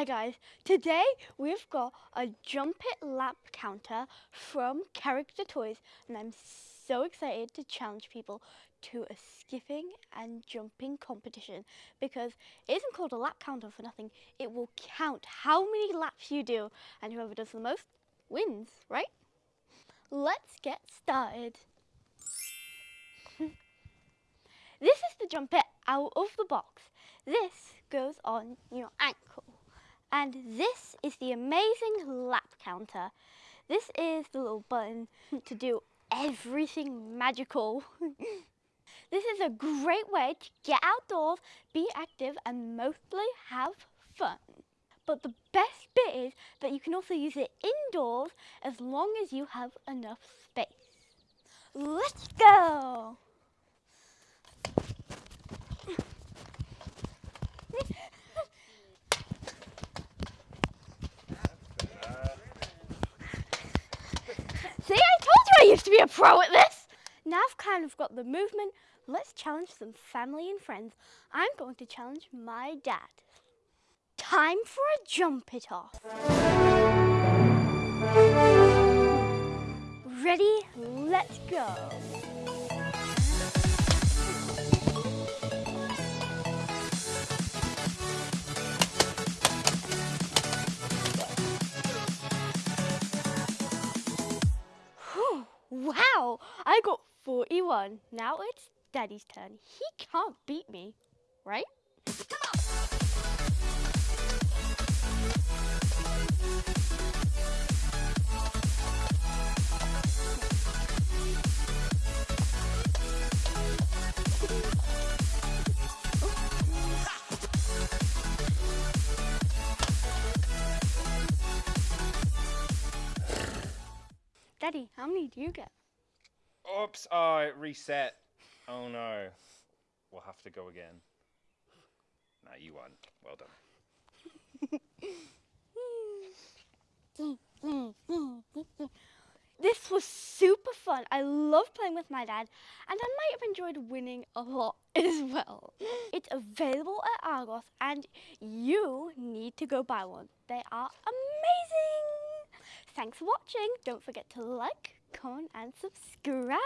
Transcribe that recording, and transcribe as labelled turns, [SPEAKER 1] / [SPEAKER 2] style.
[SPEAKER 1] Hi guys, today we've got a jump it lap counter from Character Toys and I'm so excited to challenge people to a skipping and jumping competition because it isn't called a lap counter for nothing. It will count how many laps you do and whoever does the most wins, right? Let's get started. this is the jump it out of the box. This goes on your ankle. And this is the amazing lap counter. This is the little button to do everything magical. this is a great way to get outdoors, be active and mostly have fun. But the best bit is that you can also use it indoors as long as you have enough space. Let's go! See, I told you I used to be a pro at this. Now I've kind of got the movement. Let's challenge some family and friends. I'm going to challenge my dad. Time for a jump it off. Ready? Let's go. Wow, I got 41. Now it's Daddy's turn. He can't beat me, right? Daddy, how many do you get?
[SPEAKER 2] Oops, oh, it reset. Oh no. We'll have to go again. Now you won. Well done.
[SPEAKER 1] This was super fun. I love playing with my dad, and I might have enjoyed winning a lot as well. It's available at Argos, and you need to go buy one. They are amazing. Thanks for watching. Don't forget to like, comment, and subscribe.